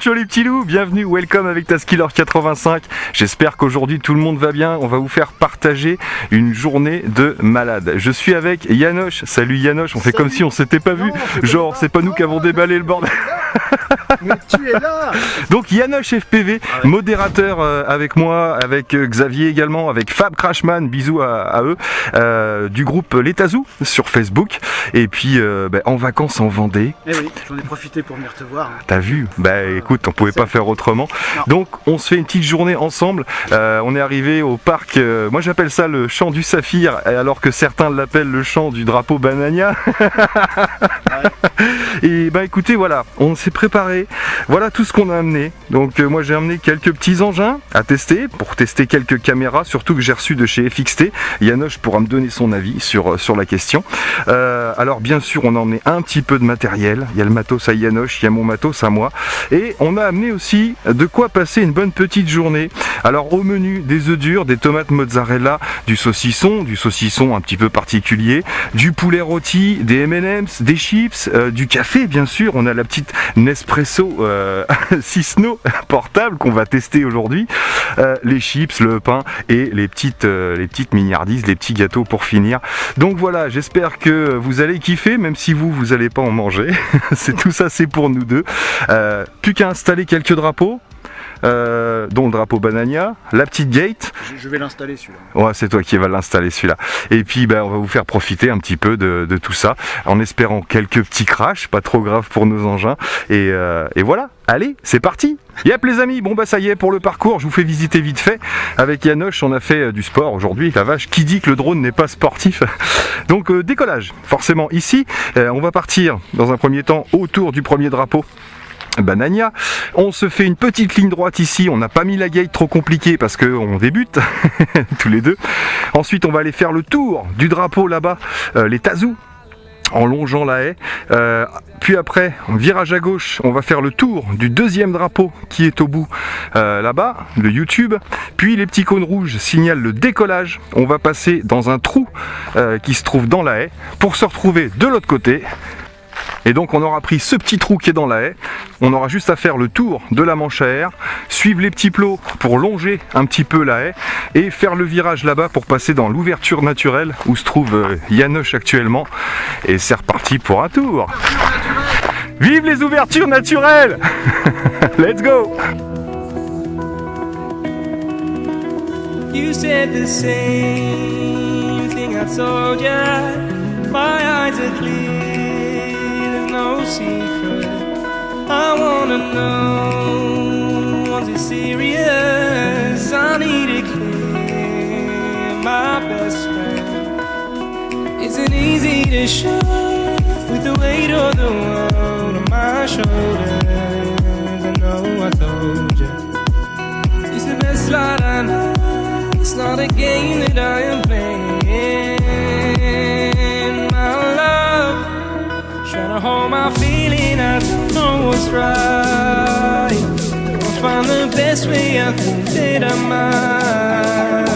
Ciao les petits loups, bienvenue, welcome avec ta Skiller 85. J'espère qu'aujourd'hui tout le monde va bien. On va vous faire partager une journée de malade. Je suis avec Yanoche. Salut Yanoche, on fait comme si on s'était pas vu. Genre, c'est pas nous qui avons déballé le bordel. Mais tu es là Donc Yanoche FPV, modérateur euh, avec moi, avec euh, Xavier également, avec Fab Crashman, bisous à, eux, euh, du groupe L'Etazou sur Facebook. Et puis ben, en vacances en Vendée. Eh oui, j'en ai profité pour venir te voir. T'as vu? Bah écoute, on pouvait pas faire autrement. Donc on se fait une petite journée ensemble. on est arrivé au parc, moi j'appelle ça le champ du saphir, alors que certains l'appellent le champ du drapeau banania. Et bah écoutez, voilà, on s'est préparé. Voilà tout ce qu'on a amené. Donc euh, moi j'ai amené quelques petits engins à tester pour tester quelques caméras, surtout que j'ai reçu de chez FXT. Yanoche pourra me donner son avis sur, euh, la question. Euh, alors bien sûr on a emmené un petit peu de matériel. Il y a le matos à Yanoche, il y a mon matos à moi. Et on a amené aussi de quoi passer une bonne petite journée. Alors au menu des œufs durs, des tomates mozzarella, du saucisson, du saucisson un petit peu particulier, du poulet rôti, des M&M's, des chips, du café bien sûr. On a la petite Nespresso euh, Cisno portable qu'on va tester aujourd'hui. Euh, les chips, le pain et les petites, euh, les mignardises, les petits gâteaux pour finir. Donc voilà, j'espère que vous allez kiffer, même si vous, vous n'allez pas en manger. c'est tout ça, c'est pour nous deux. plus qu'à installer quelques drapeaux. Euh, dont le drapeau Banania, la petite gate. Je, vais l'installer celui-là. Ouais, c'est toi qui vas l'installer celui-là. Et puis ben, on va vous faire profiter un petit peu de, tout ça, en espérant quelques petits crashs, pas trop grave pour nos engins. Et, euh, et voilà, allez, c'est parti Yep les amis, bon bah ça y est pour le parcours, je vous fais visiter vite fait. Avec Yanoche, on a fait euh, du sport aujourd'hui, la vache, qui dit que le drone n'est pas sportif? Donc décollage, forcément ici, on va partir dans un premier temps autour du premier drapeau Banania. On se fait une petite ligne droite ici, on n'a pas mis la gate trop compliquée parce qu'on débute tous les deux. Ensuite on va aller faire le tour du drapeau là-bas, euh, les Tazous en longeant la haie. Euh, puis après, virage à gauche, on va faire le tour du deuxième drapeau qui est au bout euh, là-bas, le YouTube. Puis les petits cônes rouges signalent le décollage. On va passer dans un trou qui se trouve dans la haie pour se retrouver de l'autre côté et donc on aura pris ce petit trou qui est dans la haie, on aura juste à faire le tour de la manche à air, suivre les petits plots pour longer un petit peu la haie et faire le virage là-bas pour passer dans l'ouverture naturelle où se trouve euh, actuellement. Et c'est reparti pour un tour. Vive les ouvertures naturelles! Let's go secret. I wanna know, was it serious? I need it clear, my best friend. Isn't easy to show with the weight of the world on my shoulders. I know I told you, it's the best light I know. It's not a game that I am playing. Hold my feeling, I don't know what's right. I'll find the best way, I think that I might.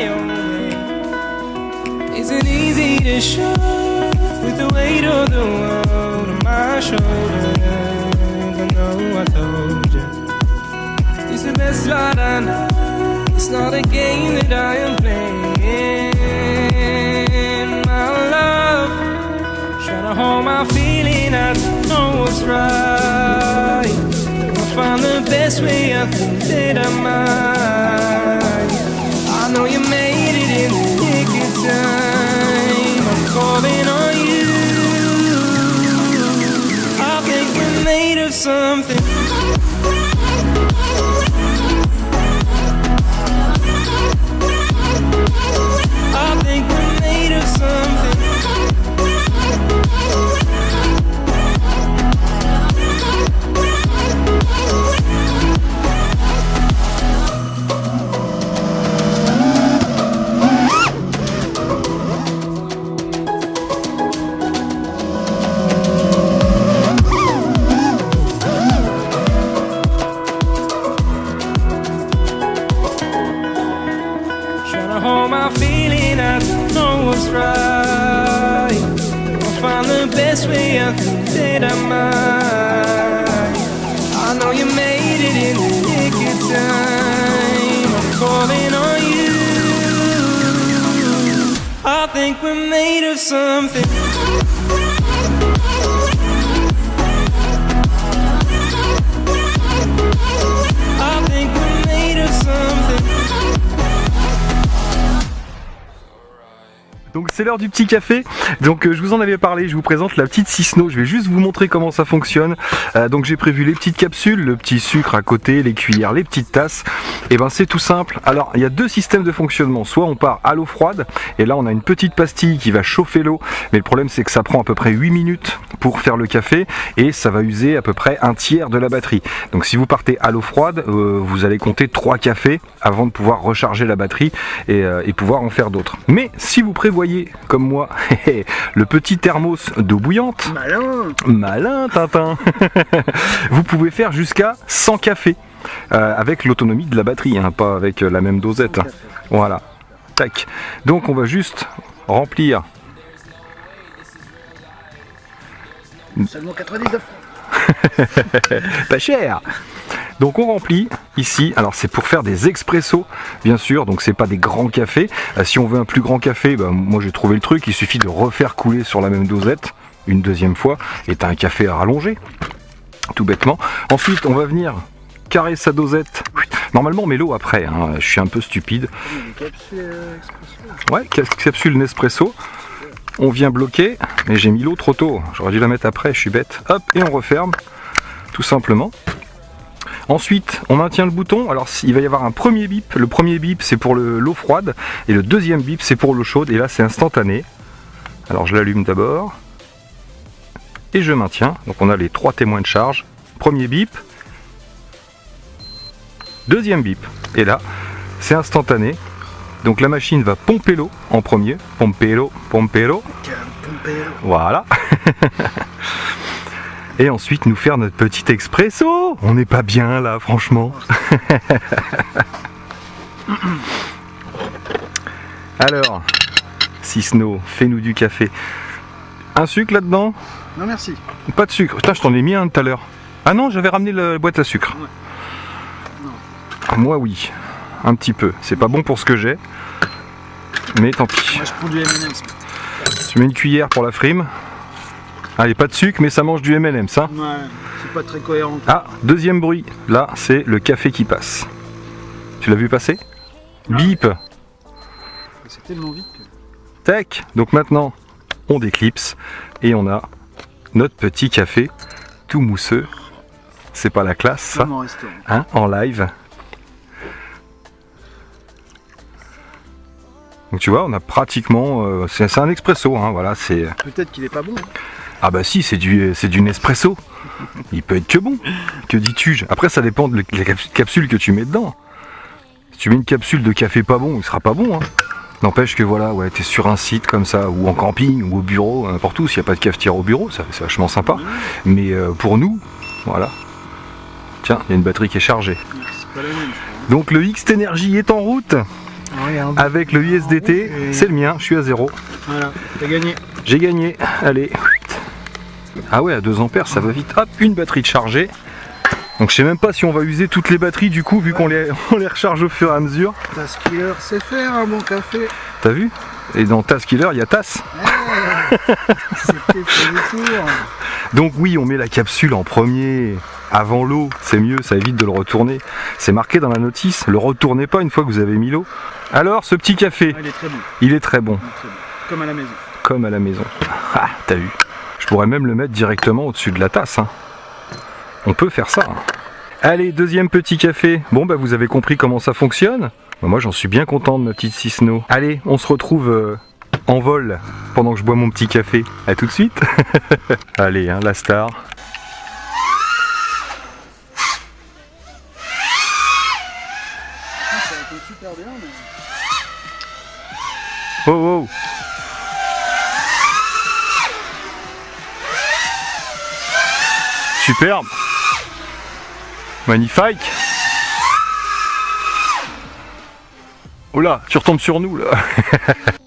My own way. Isn't easy to show with the weight of the world on my shoulders. I know I told you it's the best light I know. It's not a game that I am playing. My love, trying to hold my feeling, I don't know what's right. I'll find the best way, I think that I might. Know you made it in the nick of time. I'm calling on you. I think we're made of something. I think we're made of something. Best way out the dead I might. I know you made it in the nick of time. I'm calling on you. I think we're made of something. Donc c'est l'heure du petit café. Donc euh, je vous en avais parlé, je vous présente la petite Cisno. Je vais juste vous montrer comment ça fonctionne. Euh, donc j'ai prévu les petites capsules, le petit sucre à côté, les cuillères, les petites tasses. Et ben c'est tout simple. Alors il y a deux systèmes de fonctionnement. Soit on part à l'eau froide et là on a une petite pastille qui va chauffer l'eau. Mais le problème c'est que ça prend à peu près 8 minutes pour faire le café et ça va user à peu près un tiers de la batterie. Donc si vous partez à l'eau froide, euh, vous allez compter 3 cafés avant de pouvoir recharger la batterie et pouvoir en faire d'autres. Mais si vous prévoyez comme moi le petit thermos d'eau bouillante, Malin malin Tintin, vous pouvez faire jusqu'à 100 cafés euh, avec l'autonomie de la batterie, hein, pas avec euh, la même dosette. Voilà. Tac. Donc on va juste remplir Seulement 99 francs. pas cher. Donc on remplit ici, alors c'est pour faire des expressos bien sûr, donc c'est pas des grands cafés. Euh, si on veut un plus grand café, bah, moi j'ai trouvé le truc, il suffit de refaire couler sur la même dosette une deuxième fois et t'as un café à rallonger, tout bêtement. Ensuite on va venir carrer sa dosette. Normalement on met l'eau après, hein, je suis un peu stupide. Ouais, cap- capsule Nespresso. On vient bloquer, mais j'ai mis l'eau trop tôt. J'aurais dû la mettre après, je suis bête. Hop, et on referme, tout simplement. Ensuite, on maintient le bouton. Alors, il va y avoir un premier bip. Le premier bip, c'est pour le- l'eau froide. Et le deuxième bip, c'est pour l'eau chaude. Et là, c'est instantané. Alors, je l'allume d'abord. Et je maintiens. Donc, on a les trois témoins de charge. Premier bip. Deuxième bip. Et là, c'est instantané. Donc la machine va pomper l'eau en premier. Pomper l'eau. Voilà. Et ensuite nous faire notre petit expresso. On n'est pas bien là, franchement. Alors, Cisno, fais-nous du café. Un sucre là-dedans Non merci. Pas de sucre. Putain, je t'en ai mis un tout à l'heure. Ah non, j'avais ramené la boîte à sucre. Ouais. Non. Moi, oui. Un petit peu. C'est pas bon pour ce que j'ai. Mais tant pis. Moi je prends du M&M's. Tu mets une cuillère pour la frime. Allez, pas de sucre, mais ça mange du M&M, ça. Ouais, c'est pas très cohérent. Ah, deuxième bruit. Là, c'est le café qui passe. Tu l'as vu passer? Bip C'est tellement vite que. Tac Donc maintenant, on déclipse et on a notre petit café tout mousseux. C'est pas la classe, ça Comme en restaurant. hein, en live. Donc tu vois, on a pratiquement, euh, c'est c'est un expresso, hein, voilà, c'est Peut-être qu'il est pas bon. hein. Ah bah si, c'est du c'est du Nespresso. Il peut être que bon. Que dis-tu Après, ça dépend de la cap- capsule que tu mets dedans. Si tu mets une capsule de café pas bon, il sera pas bon. Hein. N'empêche que voilà, ouais, t'es sur un site comme ça, ou en camping, ou au bureau, n'importe où, s'il n'y a pas de cafetière au bureau, ça c'est vachement sympa. Mais euh, pour nous, voilà. Tiens, il y a une batterie qui est chargée. Donc le X Energy est en route Regarde. avec le USDT. C'est le mien, je suis à zéro. Voilà, t'as gagné. J'ai gagné. Allez. Ah ouais, à 2 ampères, ça va vite. Hop, une batterie de chargée. Donc je sais même pas si on va user toutes les batteries du coup, vu qu'on les, on les recharge au fur et à mesure. Taskiller sait faire un bon café. T'as vu? Et dans Taskiller, il y a Tass. C'était pour le tour. Donc oui, on met la capsule en premier, avant l'eau, c'est mieux, ça évite de le retourner. C'est marqué dans la notice, le retournez pas une fois que vous avez mis l'eau. Alors, ce petit café, Ah, il est très bon. il est très bon. Comme à la maison. comme à la maison. Ah, t'as vu pourrais même le mettre directement au-dessus de la tasse. hein. on peut faire ça. Allez, deuxième petit café. Bon, bah vous avez compris comment ça fonctionne. Bah, moi, j'en suis bien content de ma petite Cisno. Allez, on se retrouve euh, en vol pendant que je bois mon petit café. À tout de suite. Allez, hein, la star. Ça a été super bien, mais... Oh, oh. Superbe. Magnifique. Oh là, tu retombes sur nous là.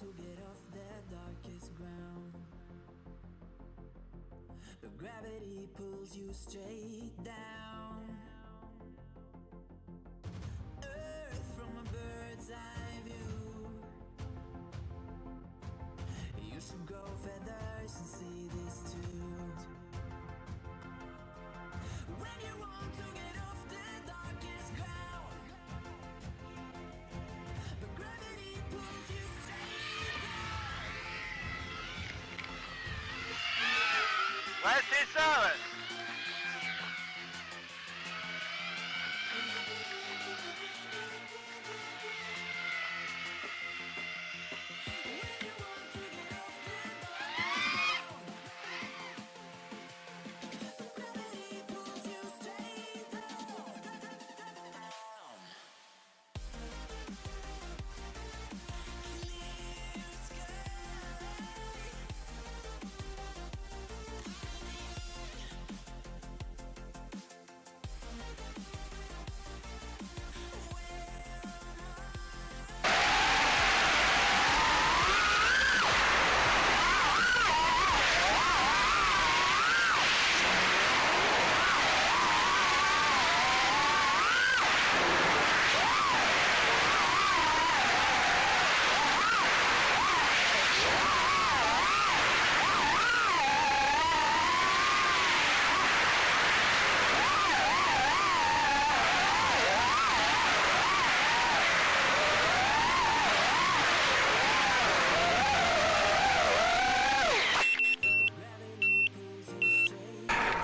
to get off the darkest ground, but gravity pulls you straight down. Earth from a bird's eye view. You should grow feathers and see this too. When you want to Ouais, c'est ça,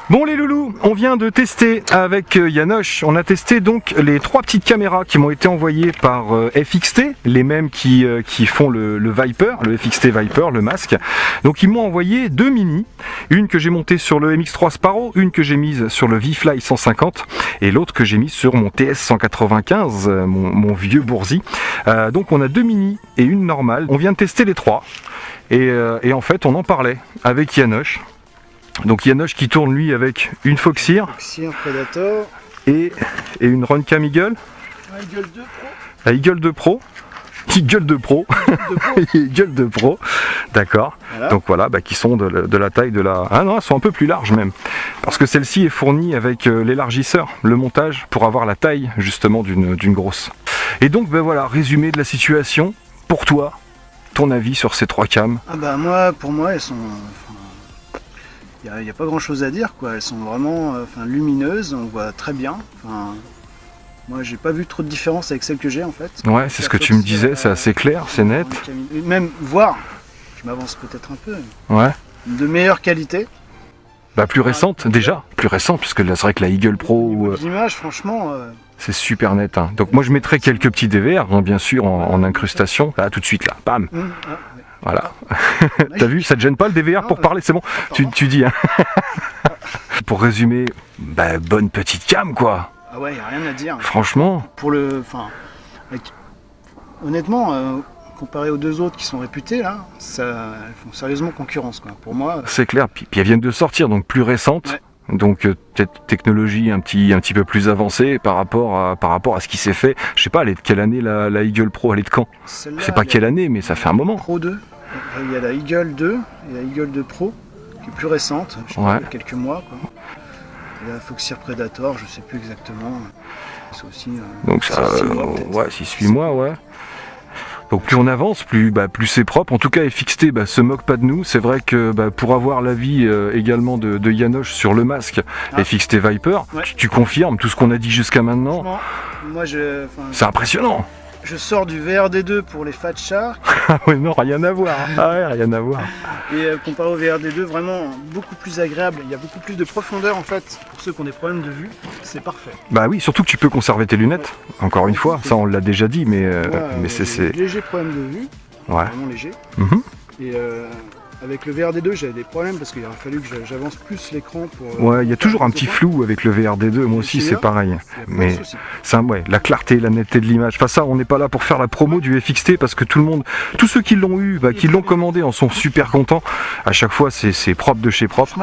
Bon les loulous, on vient de tester avec euh, Yanoche, on a testé donc les trois petites caméras qui m'ont été envoyées par euh, FXT, les mêmes qui, euh, qui font le, le Viper, le FXT Viper, le masque. Donc ils m'ont envoyé deux mini, une que j'ai montée sur le MX3 Sparrow, une que j'ai mise sur le V-Fly 150 et l'autre que j'ai mise sur mon TS 195, euh, mon, mon vieux Boursi. Euh, donc on a deux mini et une normale. On vient de tester les trois et, et en fait on en parlait avec Yanoche. Donc Yanoche qui tourne lui avec une Foxeer Sire Predator, et, et une Runcam Eagle, un Eagle 2 Pro, la Eagle 2 Pro. Eagle 2 Pro, 2 Pro. Eagle 2 Pro, d'accord. Voilà. Donc voilà, bah, qui sont de, la- de la taille de la. Ah non, elles sont un peu plus larges même, parce que celle-ci est fournie avec euh, l'élargisseur, le montage pour avoir la taille justement d'une d'une grosse. Et donc ben voilà, résumé de la situation pour toi, ton avis sur ces trois cams? Ah bah moi, pour moi, elles sont... Il n'y a, pas grand chose à dire, quoi. Elles sont vraiment euh, enfin, lumineuses, on voit très bien. Enfin, moi, j'ai pas vu trop de différence avec celles que j'ai, en fait. Ouais, c'est ce que tu me disais, c'est assez clair, c'est net. Même voir, je m'avance peut-être un peu. Ouais. De meilleure qualité. Bah plus récente déjà, plus récente puisque là c'est vrai que la Eagle Pro ou, euh, L'image, franchement, euh, c'est super net. hein. Donc moi je mettrais quelques petits DVR hein, bien sûr en, en incrustation. Là tout de suite là, bam, hum, ah, ouais. Voilà. T'as vu, ça te gêne pas le DVR pour parler, c'est bon. Tu, pardon. tu dis. Hein. pour résumer, bah bonne petite cam quoi. Ah ouais, y a rien à dire. Franchement, Pour le, enfin, honnêtement, euh, comparé aux deux autres qui sont réputés là, ça, elles font sérieusement concurrence quoi. Pour moi, c'est clair. Puis, puis elles viennent de sortir, donc plus récentes. Ouais. Donc euh, peut-être technologie un petit, un petit peu plus avancée par rapport à, par rapport à ce qui s'est fait. Je sais pas, elle est de quelle année la, la Eagle Pro? Elle est de quand? Je sais pas quelle année, mais ça fait un moment. Pro 2. Il y a la Eagle 2 et la Eagle 2 Pro qui est plus récente, je sais Ouais. pas, il y a quelques mois quoi. Et la Foxeer Predator, je sais plus exactement. C'est aussi. euh, Donc ça, mois, euh, ouais, 6-8 mois, ouais. Donc plus on avance, plus, bah, plus c'est propre. En tout cas, FXT bah, se moque pas de nous. C'est vrai que bah, pour avoir l'avis euh, également de, de Yanoche sur le masque Ah. FXT Viper, Ouais. tu, tu confirmes tout ce qu'on a dit jusqu'à maintenant. Moi je, C'est impressionnant. Je sors du VRD2 pour les Fat Ah ouais, non, rien à voir. Ah ouais, rien à voir. et euh, comparé au VRD2, vraiment beaucoup plus agréable. Il y a beaucoup plus de profondeur en fait. Pour ceux qui ont des problèmes de vue, c'est parfait. Bah oui, surtout que tu peux conserver tes lunettes. Encore une fois, ça on l'a déjà dit, mais, euh, mais c'est... légers problèmes de vue, Ouais. vraiment léger. Mhm. Et euh, avec le VRD2, j'avais des problèmes parce qu'il aurait fallu que j'a- j'avance plus l'écran pour. euh, Ouais, il y a toujours un petit flou avec le VRD2. Moi aussi, c'est pareil. De Mais. Ça, ouais, la clarté, la netteté de l'image. Enfin ça, on n'est pas là pour faire la promo du FXT parce que tout le monde, tous ceux qui l'ont eu, bah, qui l'ont commandé, en sont super contents. À chaque fois, c'est propre de chez propre.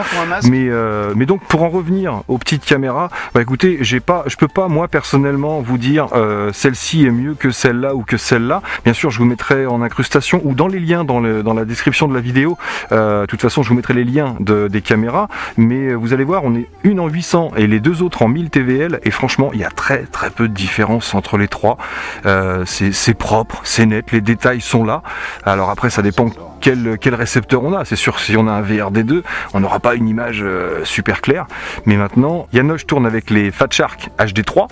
Mais, euh, mais donc pour en revenir aux petites caméras, bah écoutez, j'ai pas, je peux pas moi personnellement vous dire euh, celle-ci est mieux que celle-là ou que celle-là. Bien sûr, je vous mettrai en incrustation ou dans les liens dans, le, dans la description de la vidéo. Euh, de toute façon, je vous mettrai les liens de, des caméras. Mais vous allez voir, on est une en 800 et les deux autres en 1000 TVL. Et franchement, il y a très très peu de différence entre les trois. Euh, c'est propre, c'est net, les détails sont là. Alors après, ça dépend quel, quel récepteur on a. C'est sûr, si on a un VRD2, on n'aura pas une image euh, super claire. Mais maintenant, Yanoche tourne avec les Fat Shark HD3.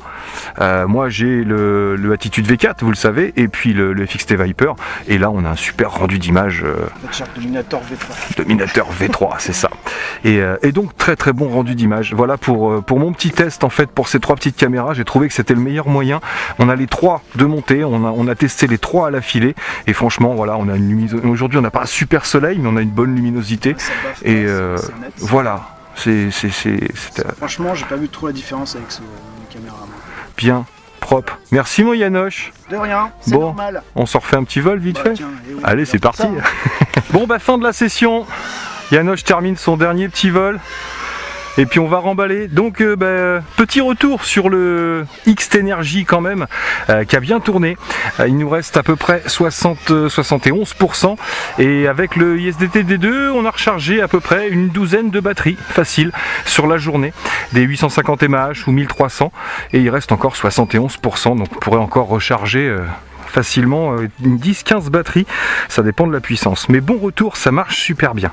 Euh, moi, j'ai le, le Attitude V4, vous le savez, et puis le, le FXT Viper. Et là, on a un super rendu d'image euh, Fat Shark Dominator V3. Dominateur V3, c'est ça. Et, euh, et donc très très bon rendu d'image. Voilà pour, pour mon petit test en fait pour ces trois petites caméras. J'ai trouvé que c'était le meilleur moyen. On a les trois de montée, on a, on a testé les trois à l'affilée. Et franchement, voilà, on a une luminosité. Aujourd'hui, on n'a pas super soleil, mais on a une bonne luminosité. Baffe Et euh, net. voilà, c'est euh, Franchement, j'ai pas vu trop la différence avec ce caméra. moi. bien propre. Merci mon Yanoche. De rien, c'est Bon. normal. On s'en refait un petit vol vite Bah, fait. tiens, et oui, Allez, c'est parti. Bon bah fin de la session. Yanoche termine son dernier petit vol. Et puis on va remballer. Donc euh, bah, petit retour sur le X Energy quand même, euh, qui a bien tourné. Euh, il nous reste à peu près 60, euh, 71%. Et avec le ISDT D2, on a rechargé à peu près une douzaine de batteries facile sur la journée. Des 850 mAh ou 1300. Et il reste encore 71%. Donc on pourrait encore recharger. Euh, facilement euh, une 10-15 batteries ça dépend de la puissance. Mais bon retour, ça marche super bien.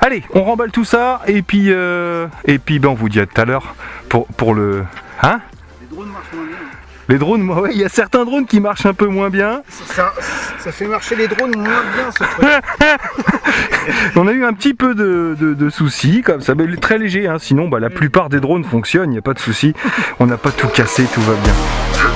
Allez, on remballe tout ça et puis euh, et puis ben on vous dit à tout à l'heure pour, pour le hein? Les drones marchent moins bien. les drones, moi, ouais, il y a certains drones qui marchent un peu moins bien. Ça, ça fait marcher les drones moins bien ce truc. On a eu un petit peu de, de- de soucis, comme ça, mais très léger. hein. Sinon, bah, la plupart des drones fonctionnent, il n'y a pas de souci. On n'a pas tout cassé, tout va bien.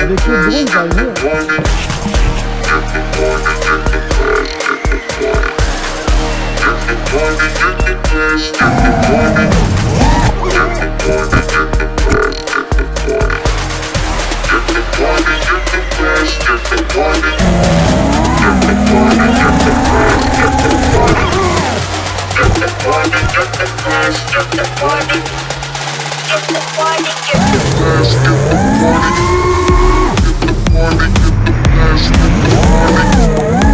Avec le drone, j'arrive. Get the party, get the party, get the party. money, get the cash, the.